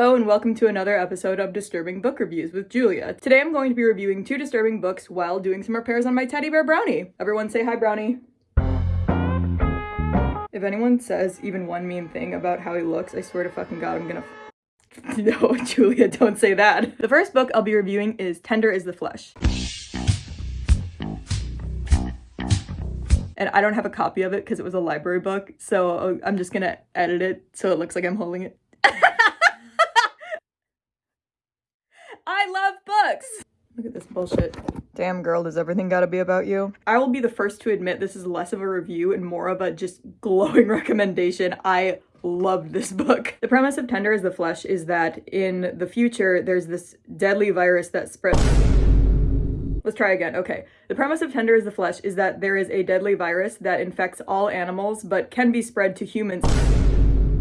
Hello and welcome to another episode of Disturbing Book Reviews with Julia. Today I'm going to be reviewing two disturbing books while doing some repairs on my teddy bear Brownie. Everyone say hi Brownie. If anyone says even one mean thing about how he looks, I swear to fucking god I'm gonna No, Julia, don't say that. The first book I'll be reviewing is Tender is the Flesh. And I don't have a copy of it because it was a library book, so uh, I'm just gonna edit it so it looks like I'm holding it. I love books. Look at this bullshit. Damn girl, does everything gotta be about you? I will be the first to admit this is less of a review and more of a just glowing recommendation. I loved this book. The premise of Tender is the Flesh is that in the future, there's this deadly virus that spreads Let's try again. Okay. The premise of Tender is the Flesh is that there is a deadly virus that infects all animals but can be spread to humans.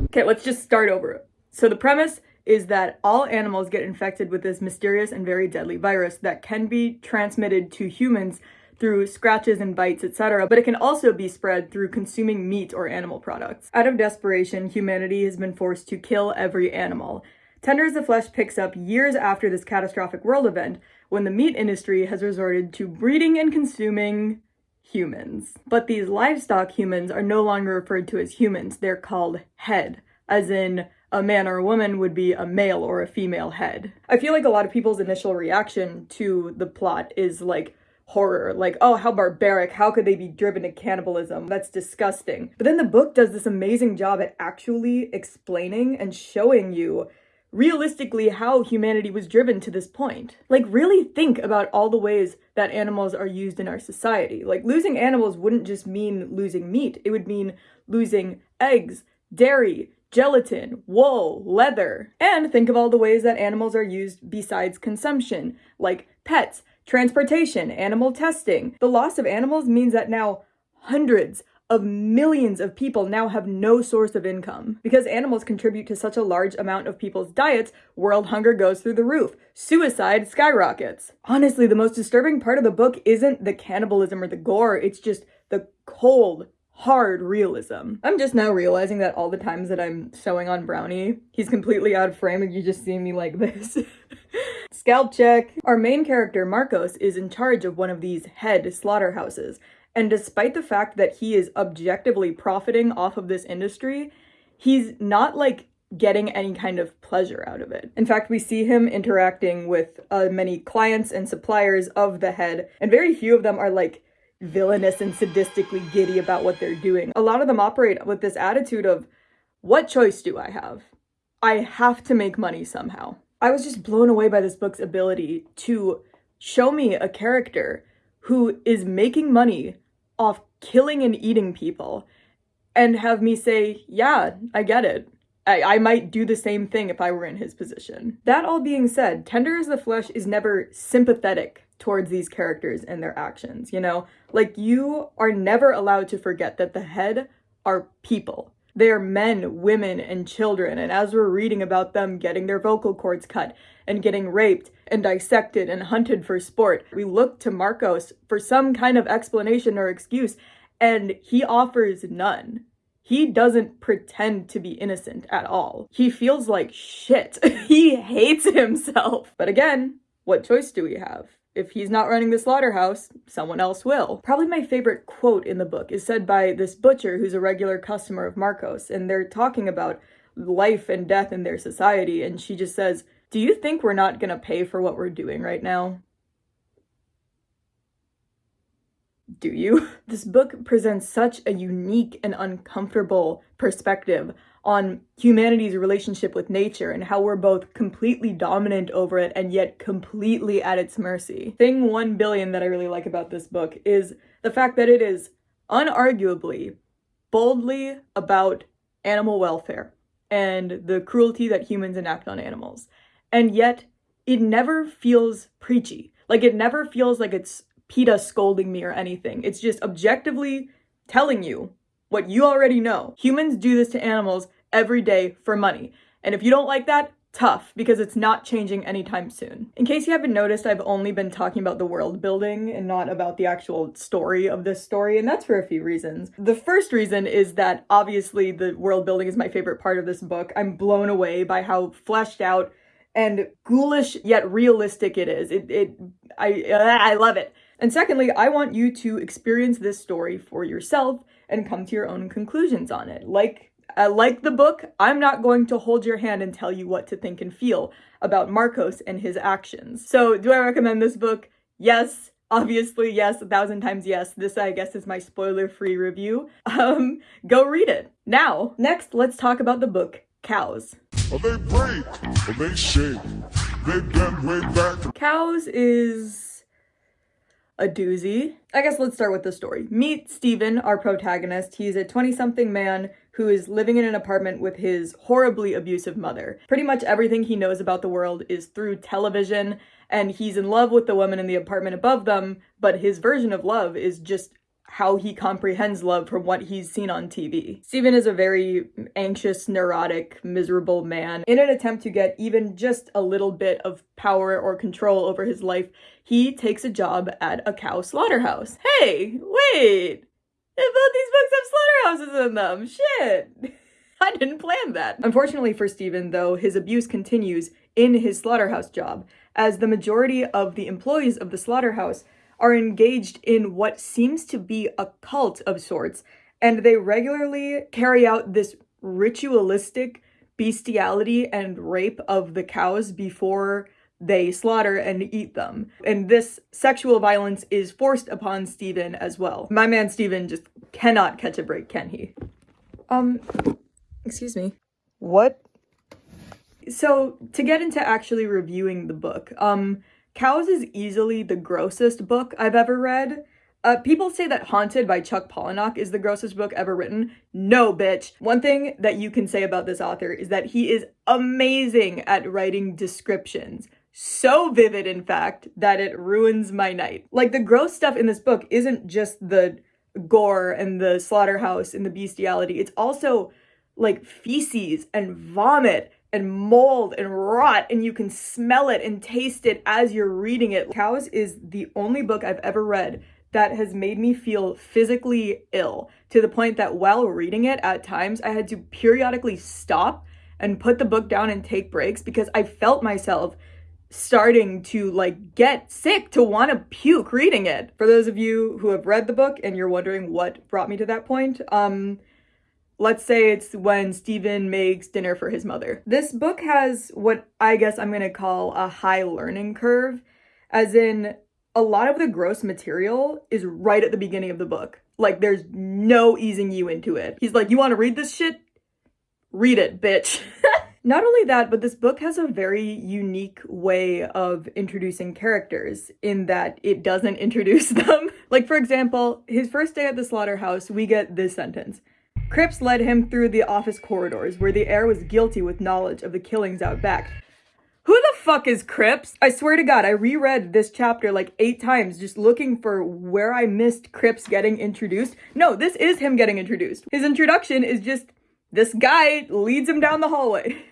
Okay, let's just start over. So the premise is that all animals get infected with this mysterious and very deadly virus that can be transmitted to humans through scratches and bites, etc., but it can also be spread through consuming meat or animal products. Out of desperation, humanity has been forced to kill every animal. Tender is the Flesh picks up years after this catastrophic world event, when the meat industry has resorted to breeding and consuming humans. But these livestock humans are no longer referred to as humans, they're called head, as in a man or a woman would be a male or a female head. I feel like a lot of people's initial reaction to the plot is like horror, like, oh, how barbaric, how could they be driven to cannibalism? That's disgusting. But then the book does this amazing job at actually explaining and showing you realistically how humanity was driven to this point. Like, really think about all the ways that animals are used in our society. Like, losing animals wouldn't just mean losing meat, it would mean losing eggs, dairy, gelatin, wool, leather. And think of all the ways that animals are used besides consumption, like pets, transportation, animal testing. The loss of animals means that now hundreds of millions of people now have no source of income. Because animals contribute to such a large amount of people's diets, world hunger goes through the roof. Suicide skyrockets. Honestly, the most disturbing part of the book isn't the cannibalism or the gore, it's just the cold, hard realism. I'm just now realizing that all the times that I'm showing on Brownie, he's completely out of frame and you just see me like this. Scalp check. Our main character, Marcos, is in charge of one of these head slaughterhouses. And despite the fact that he is objectively profiting off of this industry, he's not like getting any kind of pleasure out of it. In fact, we see him interacting with uh, many clients and suppliers of the head, and very few of them are like villainous and sadistically giddy about what they're doing. A lot of them operate with this attitude of, what choice do I have? I have to make money somehow. I was just blown away by this book's ability to show me a character who is making money off killing and eating people and have me say, yeah, I get it. I, I might do the same thing if I were in his position. That all being said, Tender is the Flesh is never sympathetic towards these characters and their actions, you know? Like, you are never allowed to forget that the head are people. They are men, women, and children, and as we're reading about them getting their vocal cords cut and getting raped and dissected and hunted for sport, we look to Marcos for some kind of explanation or excuse, and he offers none. He doesn't pretend to be innocent at all. He feels like shit. he hates himself. But again, what choice do we have? If he's not running the slaughterhouse, someone else will. Probably my favorite quote in the book is said by this butcher who's a regular customer of Marcos, and they're talking about life and death in their society, and she just says, Do you think we're not gonna pay for what we're doing right now? Do you? This book presents such a unique and uncomfortable perspective on humanity's relationship with nature and how we're both completely dominant over it and yet completely at its mercy. Thing 1 billion that I really like about this book is the fact that it is unarguably boldly about animal welfare and the cruelty that humans enact on animals. And yet it never feels preachy. Like it never feels like it's PETA scolding me or anything. It's just objectively telling you what you already know. Humans do this to animals every day for money. And if you don't like that, tough because it's not changing anytime soon. In case you haven't noticed, I've only been talking about the world building and not about the actual story of this story, and that's for a few reasons. The first reason is that obviously the world building is my favorite part of this book. I'm blown away by how fleshed out and ghoulish yet realistic it is. It, it I, I love it. And secondly, I want you to experience this story for yourself and come to your own conclusions on it. Like uh, like the book, I'm not going to hold your hand and tell you what to think and feel about Marcos and his actions. So, do I recommend this book? Yes. Obviously, yes, a thousand times yes. This, I guess, is my spoiler-free review. Um, go read it. Now, next, let's talk about the book, Cows. Are they brave? Are they shake? They bend way back. Cows is a doozy. I guess let's start with the story. Meet Steven, our protagonist. He's a 20-something man who is living in an apartment with his horribly abusive mother. Pretty much everything he knows about the world is through television, and he's in love with the woman in the apartment above them, but his version of love is just how he comprehends love from what he's seen on TV. Steven is a very anxious, neurotic, miserable man. In an attempt to get even just a little bit of power or control over his life, he takes a job at a cow slaughterhouse. Hey, wait! Both these books have slaughterhouses in them! Shit! I didn't plan that. Unfortunately for Steven, though, his abuse continues in his slaughterhouse job, as the majority of the employees of the slaughterhouse are engaged in what seems to be a cult of sorts, and they regularly carry out this ritualistic bestiality and rape of the cows before they slaughter and eat them. And this sexual violence is forced upon Steven as well. My man Steven just cannot catch a break, can he? Um, excuse me. What? So, to get into actually reviewing the book, um, Cows is easily the grossest book I've ever read. Uh, people say that Haunted by Chuck Palahniuk is the grossest book ever written. No, bitch. One thing that you can say about this author is that he is amazing at writing descriptions. So vivid, in fact, that it ruins my night. Like, the gross stuff in this book isn't just the gore and the slaughterhouse and the bestiality. It's also like feces and vomit and mold and rot and you can smell it and taste it as you're reading it. Cows is the only book I've ever read that has made me feel physically ill to the point that while reading it at times I had to periodically stop and put the book down and take breaks because I felt myself starting to like get sick to want to puke reading it. For those of you who have read the book and you're wondering what brought me to that point, um Let's say it's when Steven makes dinner for his mother. This book has what I guess I'm gonna call a high learning curve, as in a lot of the gross material is right at the beginning of the book. Like there's no easing you into it. He's like, you wanna read this shit? Read it, bitch. Not only that, but this book has a very unique way of introducing characters in that it doesn't introduce them. like, for example, his first day at the slaughterhouse, we get this sentence. Cripps led him through the office corridors where the air was guilty with knowledge of the killings out back. Who the fuck is Cripps? I swear to God, I reread this chapter like eight times just looking for where I missed Cripps getting introduced. No, this is him getting introduced. His introduction is just this guy leads him down the hallway.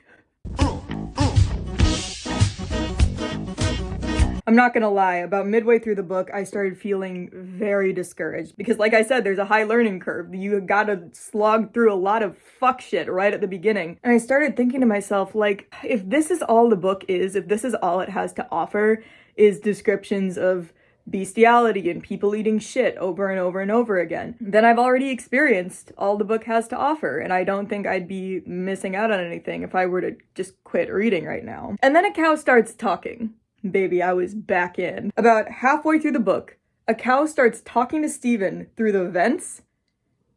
I'm not gonna lie, about midway through the book, I started feeling very discouraged because like I said, there's a high learning curve. You gotta slog through a lot of fuck shit right at the beginning. And I started thinking to myself, like, if this is all the book is, if this is all it has to offer, is descriptions of bestiality and people eating shit over and over and over again, then I've already experienced all the book has to offer, and I don't think I'd be missing out on anything if I were to just quit reading right now. And then a cow starts talking. Baby, I was back in. About halfway through the book, a cow starts talking to Steven through the vents,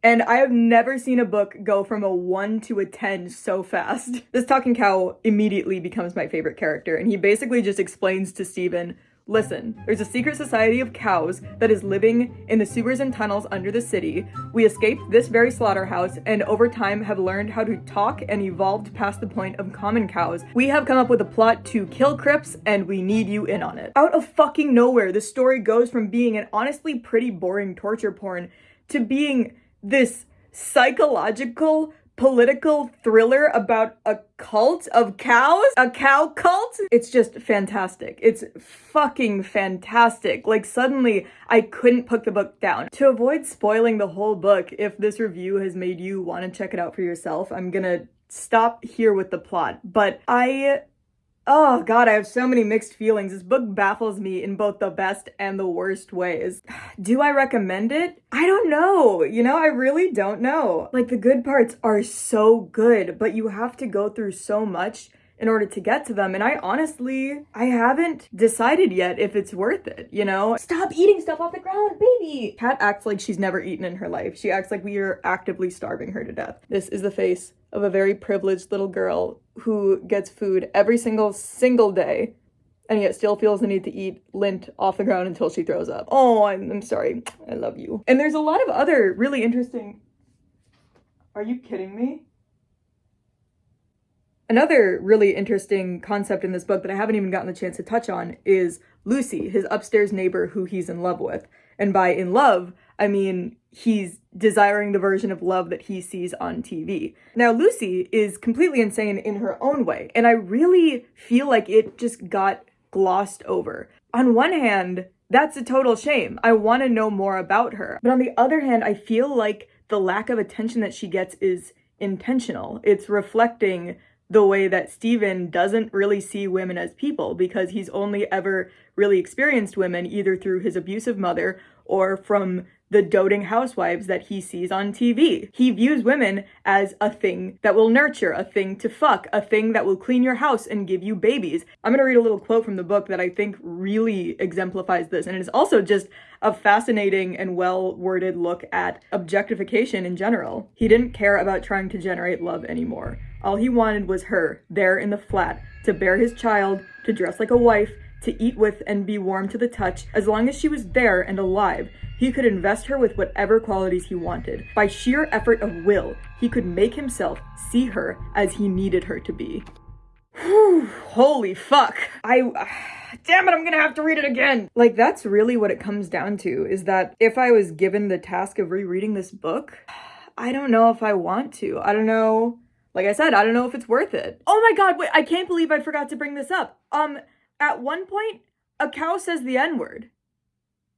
and I have never seen a book go from a 1 to a 10 so fast. This talking cow immediately becomes my favorite character, and he basically just explains to Steven Listen, there's a secret society of cows that is living in the sewers and tunnels under the city. We escaped this very slaughterhouse and over time have learned how to talk and evolved past the point of common cows. We have come up with a plot to kill Cripps and we need you in on it. Out of fucking nowhere, the story goes from being an honestly pretty boring torture porn to being this psychological political thriller about a cult of cows? A cow cult? It's just fantastic. It's fucking fantastic. Like, suddenly, I couldn't put the book down. To avoid spoiling the whole book, if this review has made you want to check it out for yourself, I'm gonna stop here with the plot. But I Oh god, I have so many mixed feelings. This book baffles me in both the best and the worst ways. Do I recommend it? I don't know. You know, I really don't know. Like the good parts are so good, but you have to go through so much in order to get to them. And I honestly, I haven't decided yet if it's worth it, you know? Stop eating stuff off the ground, baby! Cat acts like she's never eaten in her life. She acts like we are actively starving her to death. This is the face of a very privileged little girl who gets food every single single day and yet still feels the need to eat lint off the ground until she throws up. Oh, I'm, I'm sorry. I love you. And there's a lot of other really interesting... Are you kidding me? Another really interesting concept in this book that I haven't even gotten the chance to touch on is Lucy, his upstairs neighbor who he's in love with. And by in love, I mean he's desiring the version of love that he sees on TV. Now, Lucy is completely insane in her own way, and I really feel like it just got glossed over. On one hand, that's a total shame. I want to know more about her. But on the other hand, I feel like the lack of attention that she gets is intentional. It's reflecting the way that Stephen doesn't really see women as people because he's only ever really experienced women either through his abusive mother or from the doting housewives that he sees on TV. He views women as a thing that will nurture, a thing to fuck, a thing that will clean your house and give you babies. I'm gonna read a little quote from the book that I think really exemplifies this, and it is also just a fascinating and well worded look at objectification in general. He didn't care about trying to generate love anymore. All he wanted was her, there in the flat, to bear his child, to dress like a wife, to eat with and be warm to the touch, as long as she was there and alive, he could invest her with whatever qualities he wanted. By sheer effort of will, he could make himself see her as he needed her to be. Whew, holy fuck. I... Damn it, I'm gonna have to read it again! Like, that's really what it comes down to, is that if I was given the task of rereading this book, I don't know if I want to. I don't know... Like I said, I don't know if it's worth it. Oh my god, wait, I can't believe I forgot to bring this up. Um, at one point, a cow says the N-word.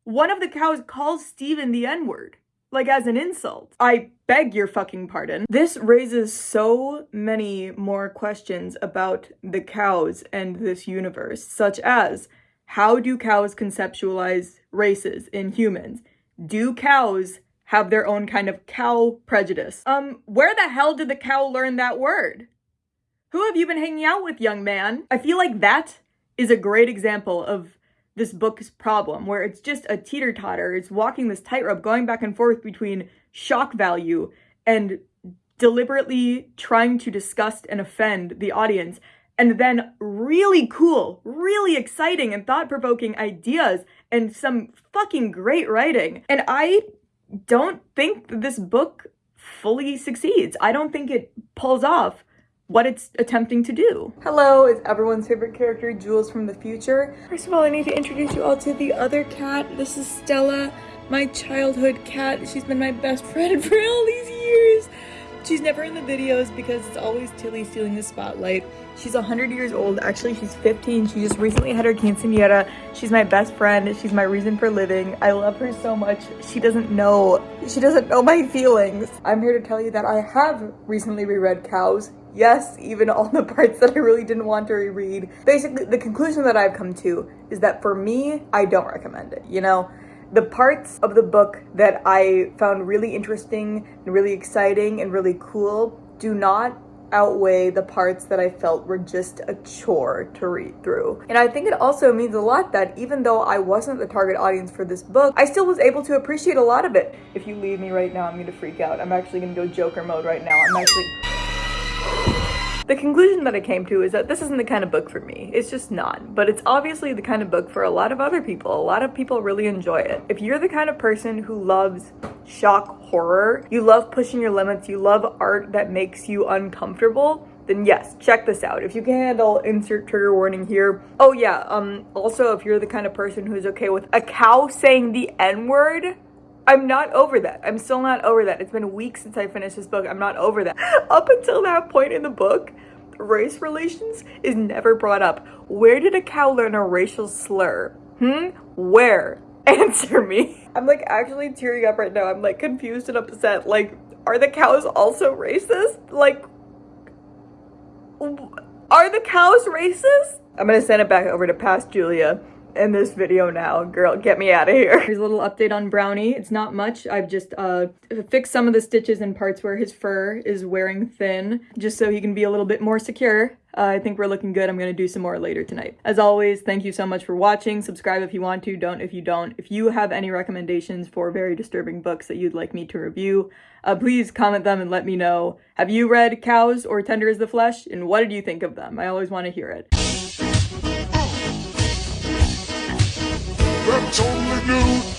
One of the cows calls Stephen the N-word. Like as an insult. I beg your fucking pardon. This raises so many more questions about the cows and this universe, such as how do cows conceptualize races in humans? Do cows have their own kind of cow prejudice? Um, where the hell did the cow learn that word? Who have you been hanging out with, young man? I feel like that is a great example of this book's problem, where it's just a teeter totter. It's walking this tightrope, going back and forth between shock value and deliberately trying to disgust and offend the audience, and then really cool, really exciting and thought provoking ideas and some fucking great writing. And I don't think this book fully succeeds. I don't think it pulls off what it's attempting to do. Hello, it's everyone's favorite character, Jules from the future. First of all, I need to introduce you all to the other cat. This is Stella, my childhood cat. She's been my best friend for all these years. She's never in the videos because it's always Tilly stealing the spotlight. She's 100 years old. Actually, she's 15. She just recently had her quinceanera. She's my best friend. She's my reason for living. I love her so much. She doesn't know. She doesn't know my feelings. I'm here to tell you that I have recently reread Cows yes, even all the parts that I really didn't want to reread. Basically, the conclusion that I've come to is that for me, I don't recommend it, you know? The parts of the book that I found really interesting and really exciting and really cool do not outweigh the parts that I felt were just a chore to read through. And I think it also means a lot that even though I wasn't the target audience for this book, I still was able to appreciate a lot of it. If you leave me right now, I'm gonna freak out. I'm actually gonna go Joker mode right now. I'm actually... The conclusion that I came to is that this isn't the kind of book for me. It's just not. But it's obviously the kind of book for a lot of other people. A lot of people really enjoy it. If you're the kind of person who loves shock horror, you love pushing your limits, you love art that makes you uncomfortable, then yes, check this out. If you can handle insert trigger warning here. Oh yeah, um, also if you're the kind of person who's okay with a cow saying the N-word, I'm not over that. I'm still not over that. It's been weeks since I finished this book. I'm not over that. Up until that point in the book, race relations is never brought up. Where did a cow learn a racial slur? Hmm? Where? Answer me. I'm like actually tearing up right now. I'm like confused and upset. Like, are the cows also racist? Like, are the cows racist? I'm gonna send it back over to past Julia in this video now. Girl, get me out of here. Here's a little update on Brownie. It's not much. I've just uh, fixed some of the stitches and parts where his fur is wearing thin, just so he can be a little bit more secure. Uh, I think we're looking good. I'm going to do some more later tonight. As always, thank you so much for watching. Subscribe if you want to, don't if you don't. If you have any recommendations for very disturbing books that you'd like me to review, uh, please comment them and let me know. Have you read Cows or Tender is the Flesh? And what did you think of them? I always want to hear it. That's only you.